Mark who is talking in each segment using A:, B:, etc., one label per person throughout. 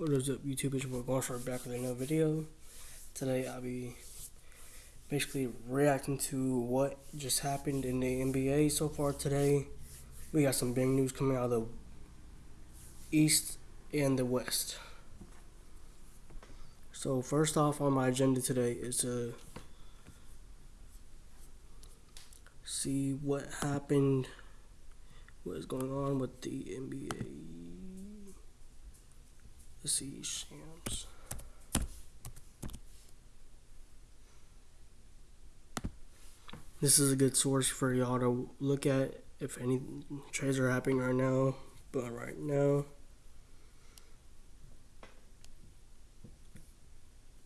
A: What is up, YouTube? It's your boy Gonshar back with another video. Today I'll be basically reacting to what just happened in the NBA so far today. We got some big news coming out of the East and the West. So first off on my agenda today is to see what happened, what is going on with the NBA. Let's see, Shams. This is a good source for y'all to look at if any trades are happening right now. But right now,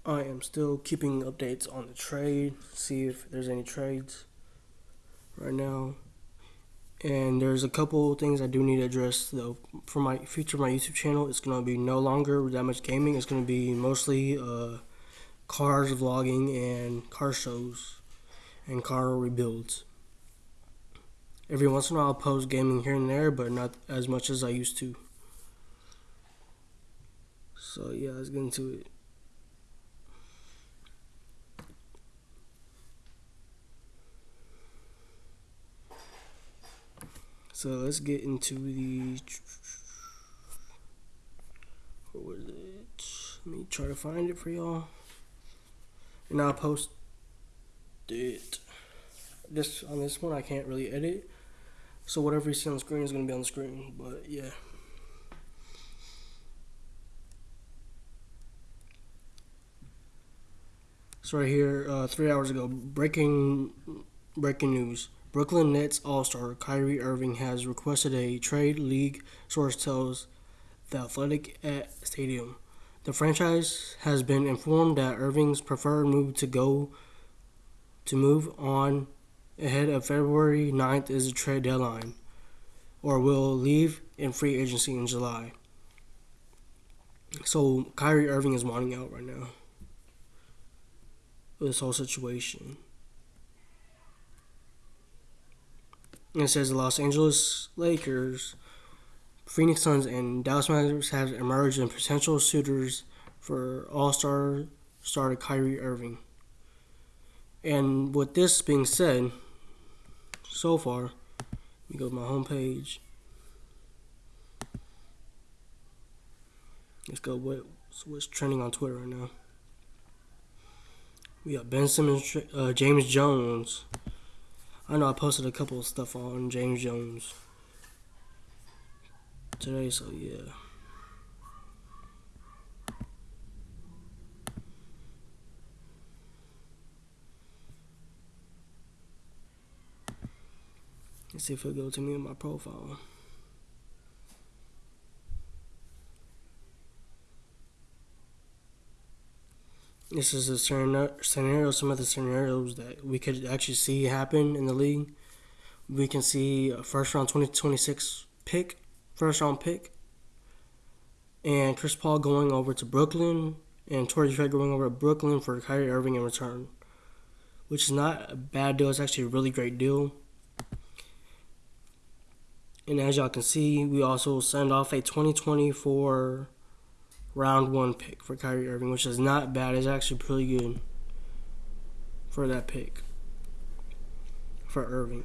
A: I am still keeping updates on the trade, see if there's any trades right now. And there's a couple things I do need to address though. For my future, my YouTube channel, it's gonna be no longer that much gaming. It's gonna be mostly uh, cars vlogging and car shows and car rebuilds. Every once in a while, I'll post gaming here and there, but not as much as I used to. So yeah, let's get into it. So let's get into the. What was it? Let me try to find it for y'all. And I'll post it. This on this one I can't really edit. So whatever you see on the screen is gonna be on the screen. But yeah. So right here, uh, three hours ago, breaking breaking news. Brooklyn Nets All-Star Kyrie Irving has requested a trade. League source tells the Athletic at Stadium. The franchise has been informed that Irving's preferred move to go to move on ahead of February 9th is a trade deadline, or will leave in free agency in July. So Kyrie Irving is wanting out right now. This whole situation. It says the Los Angeles Lakers, Phoenix Suns, and Dallas Mavericks have emerged as potential suitors for All-Star starter Kyrie Irving. And with this being said, so far, let me go to my homepage. Let's go what what's trending on Twitter right now. We got Ben Simmons, uh, James Jones. I know I posted a couple of stuff on James Jones today, so yeah. Let's see if it'll go to me in my profile. This is a scenario, some of the scenarios that we could actually see happen in the league. We can see a first round 2026 pick, first round pick, and Chris Paul going over to Brooklyn, and Torrey Craig going over to Brooklyn for Kyrie Irving in return, which is not a bad deal. It's actually a really great deal. And as y'all can see, we also send off a 2024 round one pick for Kyrie Irving, which is not bad. It's actually pretty good for that pick for Irving.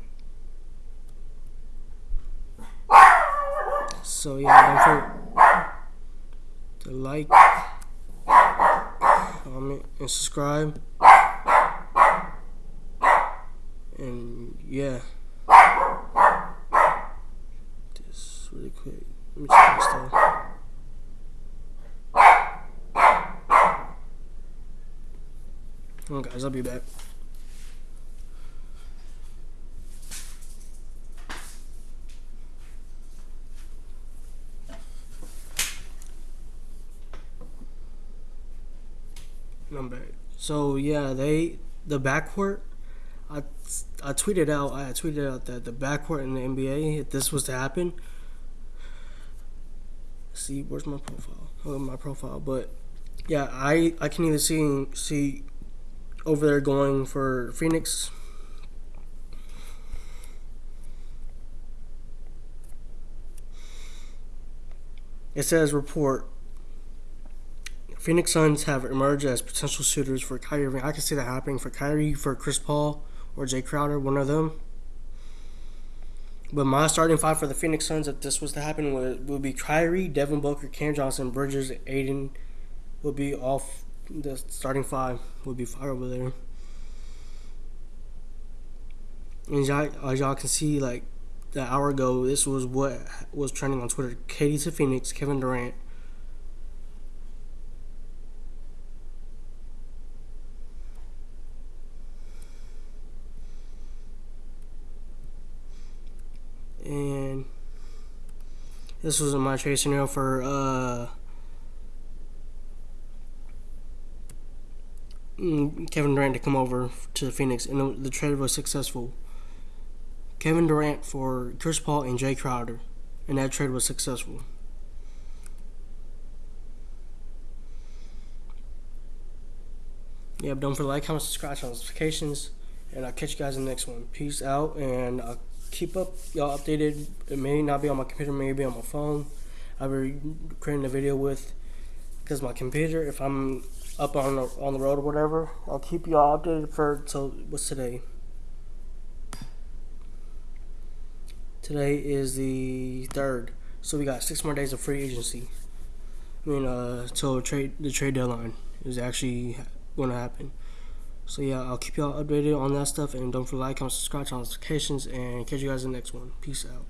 A: So yeah, don't forget to like, comment, and subscribe. And yeah, just really quick. Let me check this stuff. Oh, guys, I'll be back. I'm back. So yeah, they the backcourt. I I tweeted out I tweeted out that the backcourt in the NBA, if this was to happen. See, where's my profile? Oh, my profile, but yeah, I I can either see see over there going for Phoenix. It says report Phoenix Suns have emerged as potential suitors for Kyrie Irving. I can see that happening for Kyrie, for Chris Paul, or Jay Crowder, one of them. But my starting five for the Phoenix Suns, if this was to happen, would, would be Kyrie, Devin Booker, Cam Johnson, Bridges, Ayton, would be off. The starting five would be five over there. And as y'all can see, like an hour ago, this was what was trending on Twitter. KD to Phoenix, Kevin Durant. And this was my trade scenario for uh, Mm, Kevin Durant to come over to Phoenix, and the trade was successful. Kevin Durant for Chris Paul and Jay Crowder, and that trade was successful. Yeah, don't forget to like, comment, subscribe, turn notifications, and I'll catch you guys in the next one. Peace out, and I'll keep up y'all updated. It may not be on my computer, maybe on my phone. I'll be creating a video with because my computer, if I'm up on the, on the road or whatever, I'll keep y'all updated for till what's today. Today is the third, so we got six more days of free agency. I mean, uh, till trade the trade deadline is actually going to happen. So yeah, I'll keep y'all updated on that stuff, and don't forget to like, comment, subscribe, turn notifications, and catch you guys in the next one. Peace out.